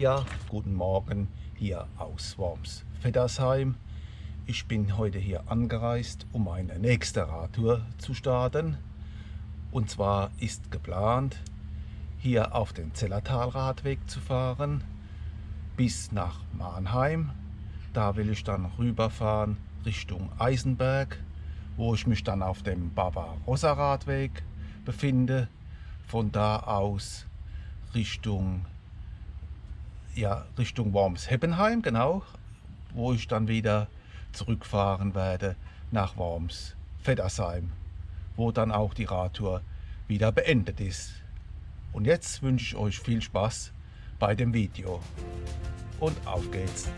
Ja, guten Morgen hier aus Worms Feddersheim. Ich bin heute hier angereist, um eine nächste Radtour zu starten. Und zwar ist geplant, hier auf den Zellertalradweg zu fahren bis nach Mannheim. Da will ich dann rüberfahren Richtung Eisenberg, wo ich mich dann auf dem Barbarossa-Radweg befinde. Von da aus Richtung ja, Richtung Worms-Heppenheim, genau, wo ich dann wieder zurückfahren werde nach Worms-Feddersheim, wo dann auch die Radtour wieder beendet ist. Und jetzt wünsche ich euch viel Spaß bei dem Video. Und auf geht's!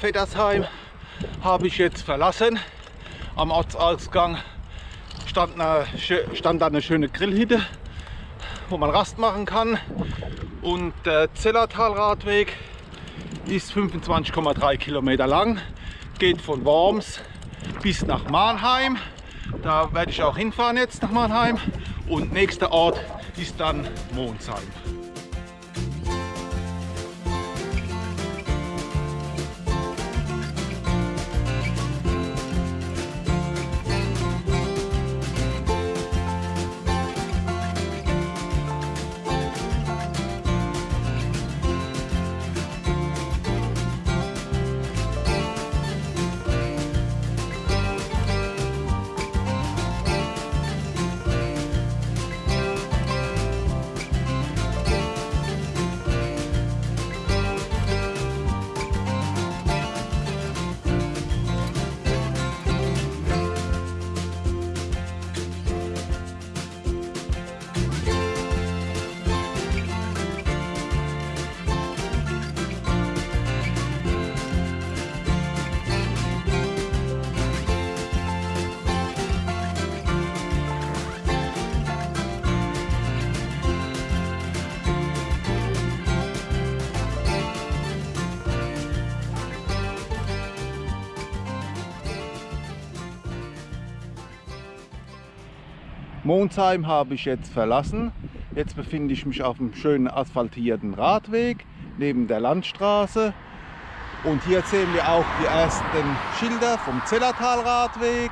Ja, Feddersheim habe ich jetzt verlassen. Am Ortsausgang stand, eine, stand da eine schöne Grillhütte, wo man Rast machen kann. Und der Zellertalradweg ist 25,3 Kilometer lang, geht von Worms bis nach Mannheim. Da werde ich auch hinfahren jetzt nach Mannheim. Und nächster Ort ist dann Monsheim. Monsheim habe ich jetzt verlassen. Jetzt befinde ich mich auf einem schönen asphaltierten Radweg neben der Landstraße. Und hier sehen wir auch die ersten Schilder vom Zellertalradweg.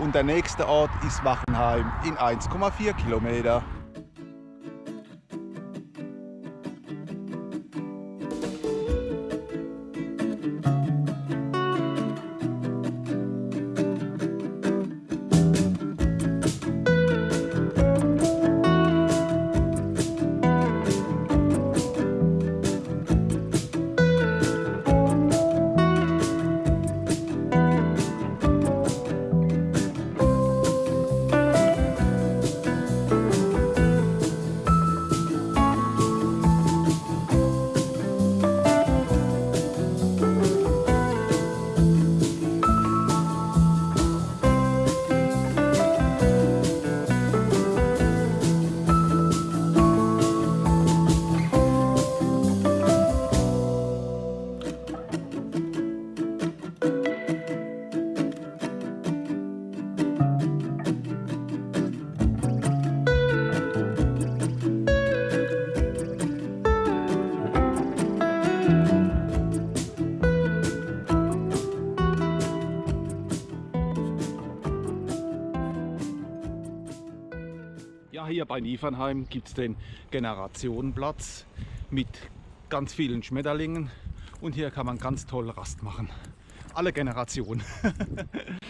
Und der nächste Ort ist Wachenheim in 1,4 Kilometer. Hier bei Niefernheim gibt es den Generationenplatz mit ganz vielen Schmetterlingen und hier kann man ganz toll Rast machen. Alle Generationen.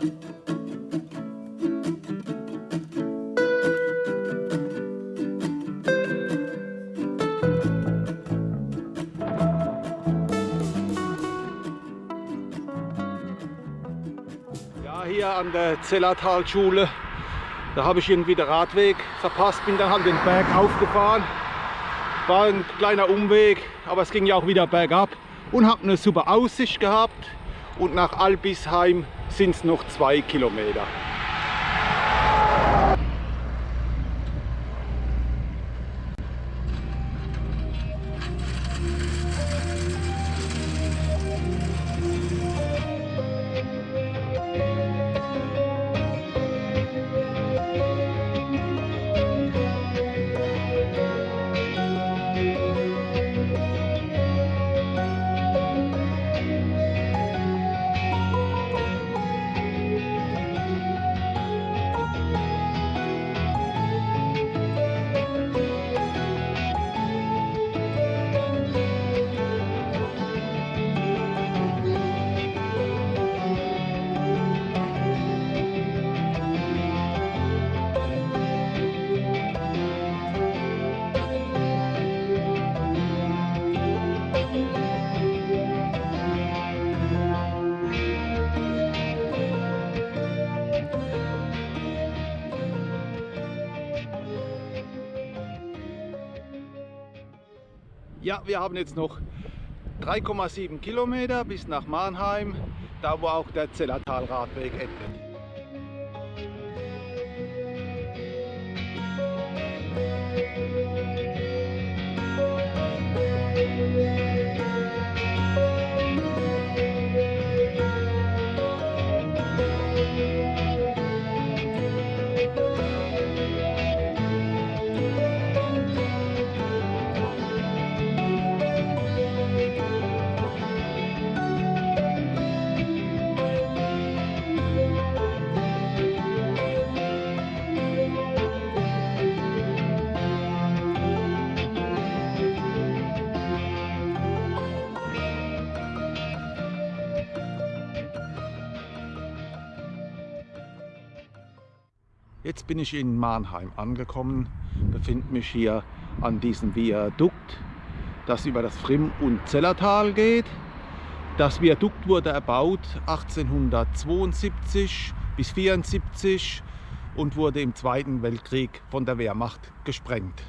hier an der Zellertalschule. Da habe ich irgendwie den Radweg verpasst, bin dann halt den Berg aufgefahren. War ein kleiner Umweg, aber es ging ja auch wieder bergab und habe eine super Aussicht gehabt. Und nach Albisheim sind es noch zwei Kilometer. Ja, wir haben jetzt noch 3,7 Kilometer bis nach Mannheim, da wo auch der Zellertalradweg endet. Jetzt bin ich in Mannheim angekommen, befinde mich hier an diesem Viadukt, das über das Frimm- und Zellertal geht. Das Viadukt wurde erbaut 1872 bis 1874 und wurde im Zweiten Weltkrieg von der Wehrmacht gesprengt.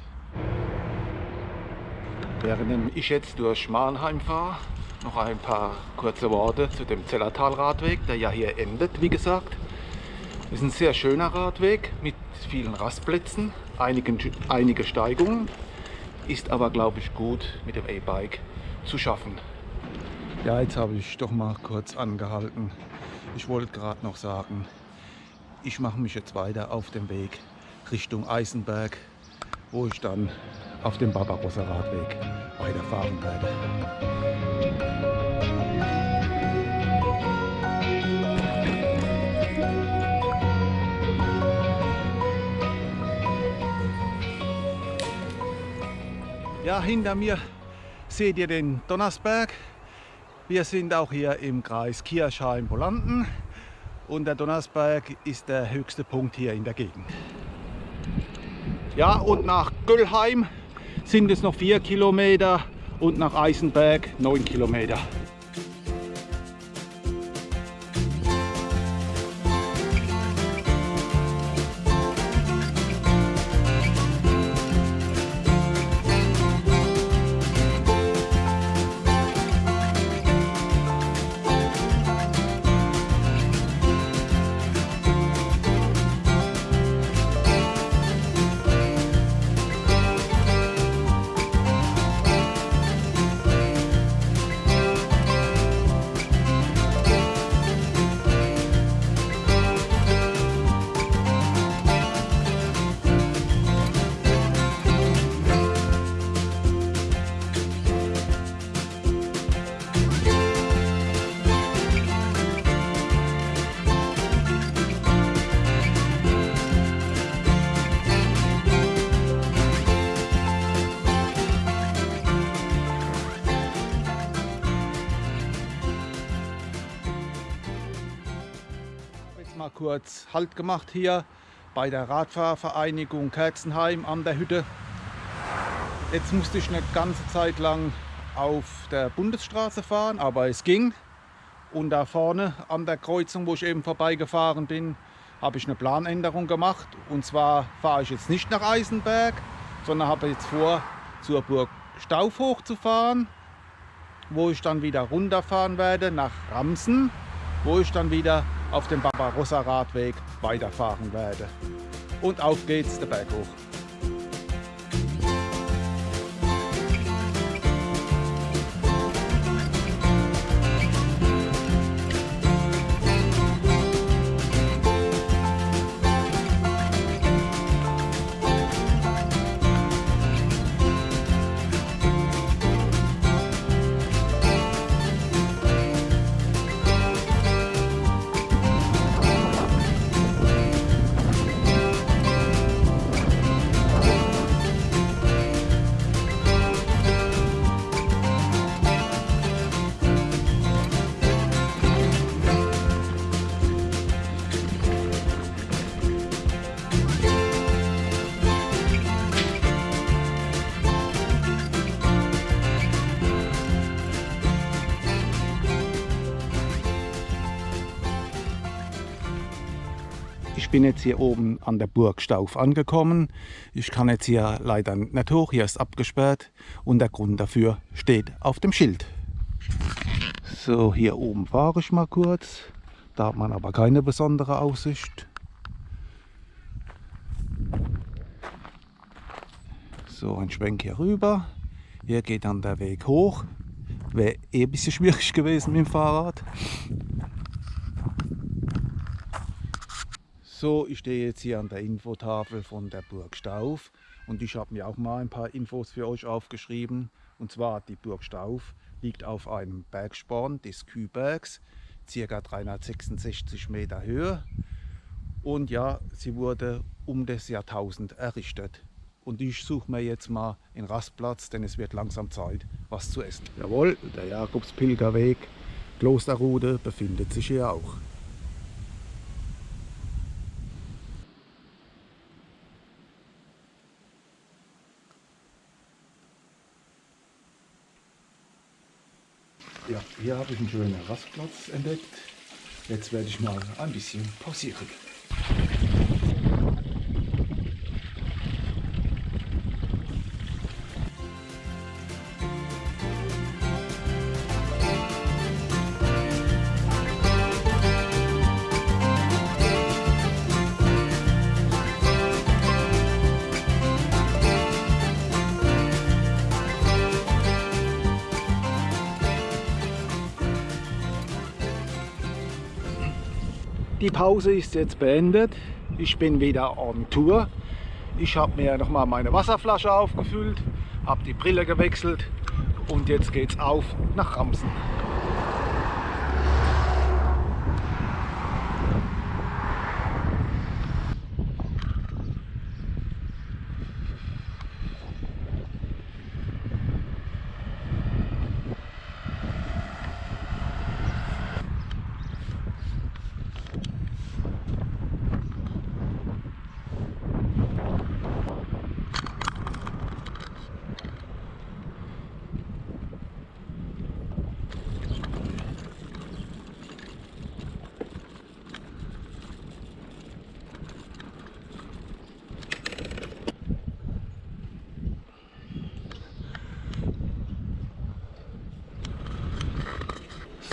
Während ich jetzt durch Mannheim fahre, noch ein paar kurze Worte zu dem Zellertal-Radweg, der ja hier endet, wie gesagt. Ist ein sehr schöner Radweg mit vielen Rastplätzen, einigen, einige Steigungen, ist aber glaube ich gut mit dem E-Bike zu schaffen. Ja, jetzt habe ich doch mal kurz angehalten. Ich wollte gerade noch sagen, ich mache mich jetzt weiter auf dem Weg Richtung Eisenberg, wo ich dann auf dem Barbarossa Radweg weiterfahren werde. Ja, hinter mir seht ihr den Donnersberg. Wir sind auch hier im Kreis Kirchheim-Polanden und der Donnersberg ist der höchste Punkt hier in der Gegend. Ja, und nach Göllheim sind es noch vier Kilometer und nach Eisenberg neun Kilometer. Mal kurz Halt gemacht hier bei der Radfahrvereinigung Kerzenheim an der Hütte. Jetzt musste ich eine ganze Zeit lang auf der Bundesstraße fahren, aber es ging. Und da vorne an der Kreuzung, wo ich eben vorbeigefahren bin, habe ich eine Planänderung gemacht. Und zwar fahre ich jetzt nicht nach Eisenberg, sondern habe jetzt vor, zur Burg Stauf hochzufahren, wo ich dann wieder runterfahren werde nach Ramsen, wo ich dann wieder auf dem Barbarossa Radweg weiterfahren werde. Und auf geht's der Berg hoch. Ich bin jetzt hier oben an der Burg Stauf angekommen. Ich kann jetzt hier leider nicht hoch, hier ist abgesperrt und der Grund dafür steht auf dem Schild. So, hier oben fahre ich mal kurz. Da hat man aber keine besondere Aussicht. So, ein Schwenk hier rüber. Hier geht dann der Weg hoch. Wäre eh ein bisschen schwierig gewesen mit dem Fahrrad. So, ich stehe jetzt hier an der Infotafel von der Burg Stauf und ich habe mir auch mal ein paar Infos für euch aufgeschrieben. Und zwar die Burg Stauf liegt auf einem Bergsporn des Kübergs, ca. 366 Meter Höhe. Und ja, sie wurde um das Jahrtausend errichtet. Und ich suche mir jetzt mal einen Rastplatz, denn es wird langsam Zeit, was zu essen. Jawohl, der Jakobspilgerweg Klosterrude befindet sich hier auch. Ja, hier habe ich einen schönen Rastplatz entdeckt. Jetzt werde ich mal ein bisschen pausieren. Pause ist jetzt beendet. Ich bin wieder on Tour. Ich habe mir noch mal meine Wasserflasche aufgefüllt, habe die Brille gewechselt und jetzt geht's auf nach Ramsen.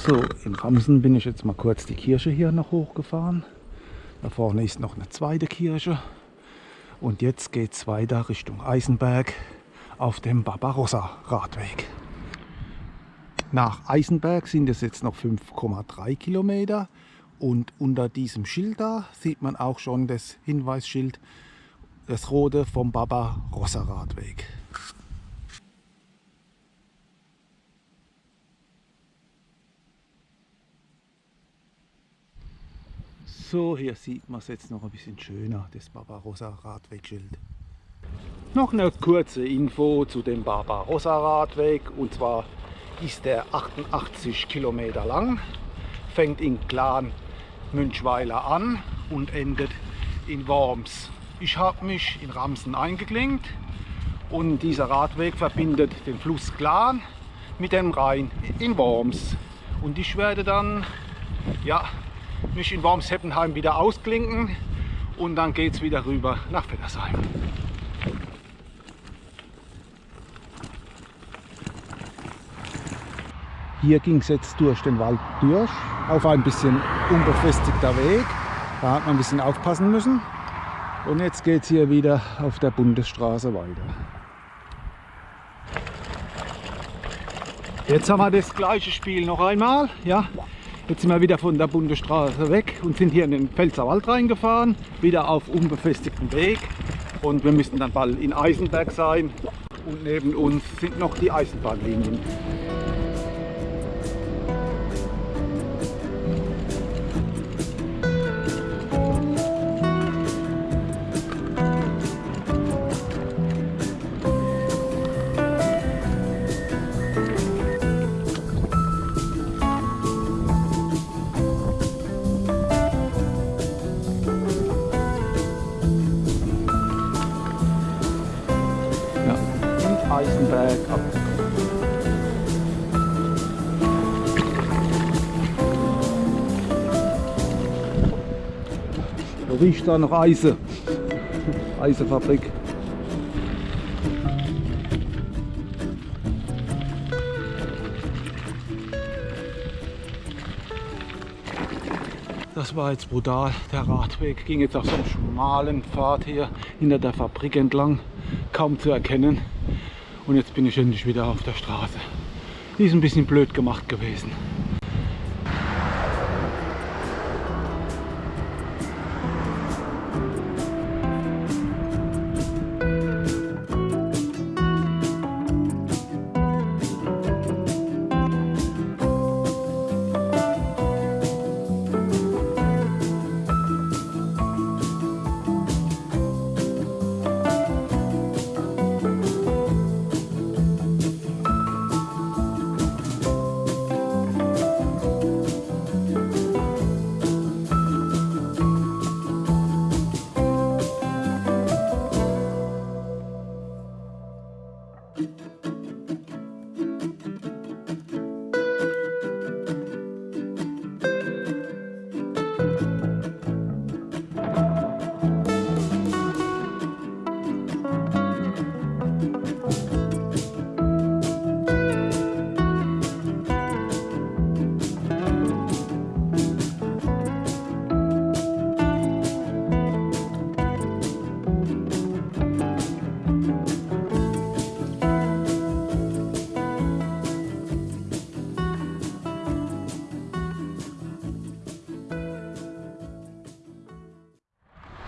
So, in Ramsen bin ich jetzt mal kurz die Kirche hier noch hochgefahren. Da vorne ist noch eine zweite Kirche. Und jetzt geht es weiter Richtung Eisenberg auf dem Barbarossa Radweg. Nach Eisenberg sind es jetzt noch 5,3 Kilometer und unter diesem Schild da sieht man auch schon das Hinweisschild, das rote vom Barbarossa Radweg. So, hier sieht man es jetzt noch ein bisschen schöner, das Barbarossa Radwegschild. Noch eine kurze Info zu dem Barbarossa Radweg und zwar ist der 88 Kilometer lang, fängt in Clan Münchweiler an und endet in Worms. Ich habe mich in Ramsen eingeklinkt und dieser Radweg verbindet den Fluss Glan mit dem Rhein in Worms. Und ich werde dann ja, mich in Wormsheppenheim wieder ausklinken und dann geht es wieder rüber nach Feddersheim. Hier ging es jetzt durch den Wald durch, auf ein bisschen unbefestigter Weg. Da hat man ein bisschen aufpassen müssen. Und jetzt geht es hier wieder auf der Bundesstraße weiter. Jetzt haben wir das gleiche Spiel noch einmal. Ja. Jetzt sind wir wieder von der Bundesstraße weg und sind hier in den Pfälzerwald reingefahren, wieder auf unbefestigten Weg. Und wir müssen dann bald in Eisenberg sein. Und neben uns sind noch die Eisenbahnlinien. Da noch Eise. Eisefabrik. Das war jetzt brutal. Der Radweg ging jetzt auf so einem schmalen Pfad hier hinter der Fabrik entlang. Kaum zu erkennen. Und jetzt bin ich endlich wieder auf der Straße. Die ist ein bisschen blöd gemacht gewesen.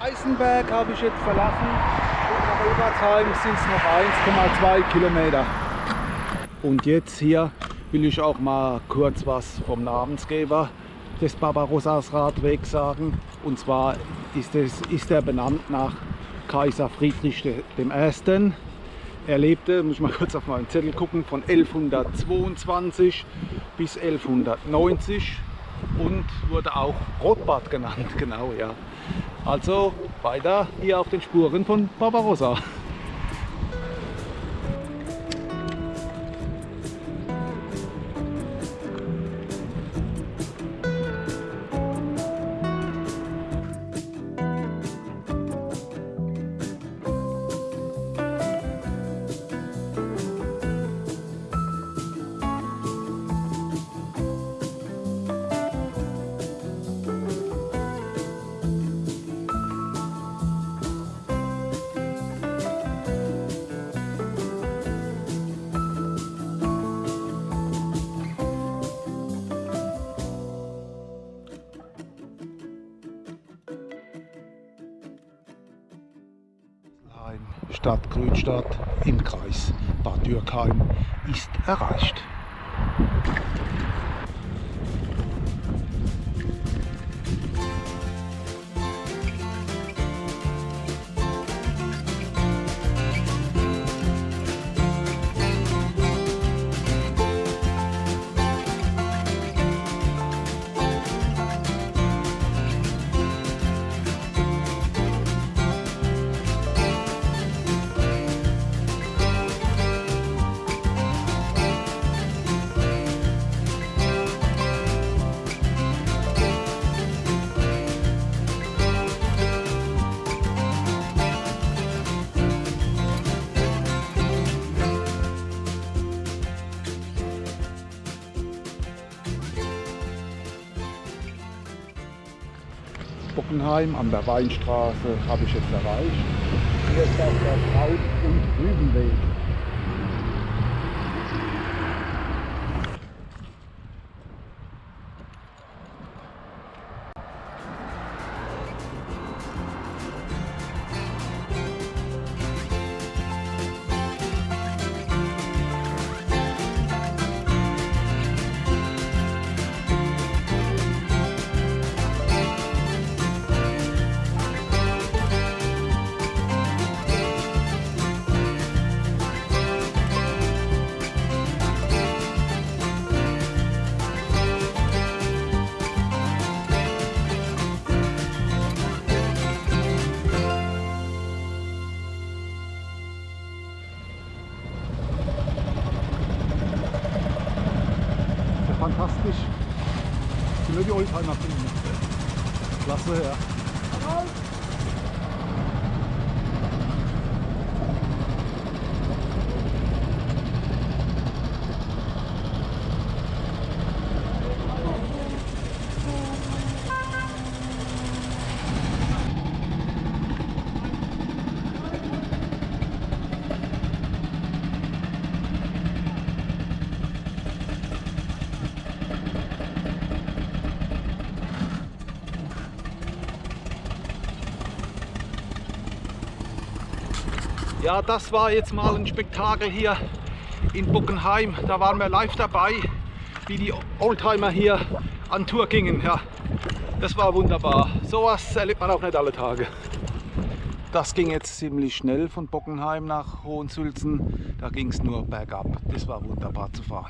Eisenberg habe ich jetzt verlassen und nach Obertheim sind es noch 1,2 Kilometer. Und jetzt hier will ich auch mal kurz was vom Namensgeber des Barbarossas Radwegs sagen. Und zwar ist, es, ist er benannt nach Kaiser Friedrich I. Er lebte, muss ich mal kurz auf meinen Zettel gucken, von 1122 bis 1190 und wurde auch Rotbart genannt, genau, ja. Also weiter hier auf den Spuren von Barbarossa. Stadt Grünstadt im Kreis Bad Dürkheim ist erreicht. Bockenheim an der Weinstraße habe ich jetzt erreicht. Hier ist auch der Braut- und Rübenweg. Klasse, ja. Ja, das war jetzt mal ein Spektakel hier in Bockenheim. Da waren wir live dabei, wie die Oldtimer hier an Tour gingen. Ja, das war wunderbar. Sowas erlebt man auch nicht alle Tage. Das ging jetzt ziemlich schnell von Bockenheim nach Hohensülzen. Da ging es nur bergab. Das war wunderbar zu fahren.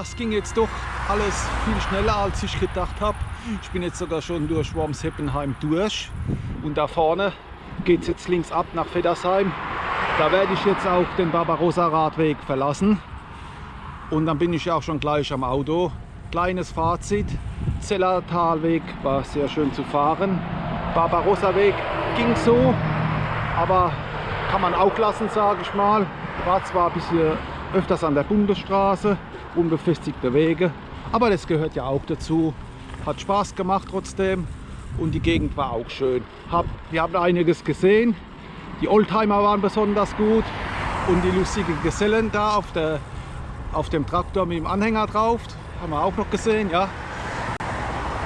Das ging jetzt doch alles viel schneller als ich gedacht habe. Ich bin jetzt sogar schon durch Wormsheppenheim durch und da vorne geht es jetzt links ab nach Feddersheim. Da werde ich jetzt auch den Barbarossa Radweg verlassen und dann bin ich auch schon gleich am Auto. Kleines Fazit, Zellertalweg war sehr schön zu fahren. Barbarossa Weg ging so, aber kann man auch lassen, sage ich mal. War zwar ein bisschen öfters an der Bundesstraße, unbefestigte Wege. Aber das gehört ja auch dazu. Hat Spaß gemacht trotzdem und die Gegend war auch schön. Hab, wir haben einiges gesehen. Die Oldtimer waren besonders gut und die lustigen Gesellen da auf, der, auf dem Traktor mit dem Anhänger drauf. Haben wir auch noch gesehen, ja.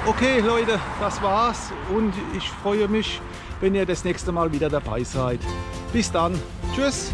Okay Leute, das war's und ich freue mich, wenn ihr das nächste Mal wieder dabei seid. Bis dann. Tschüss.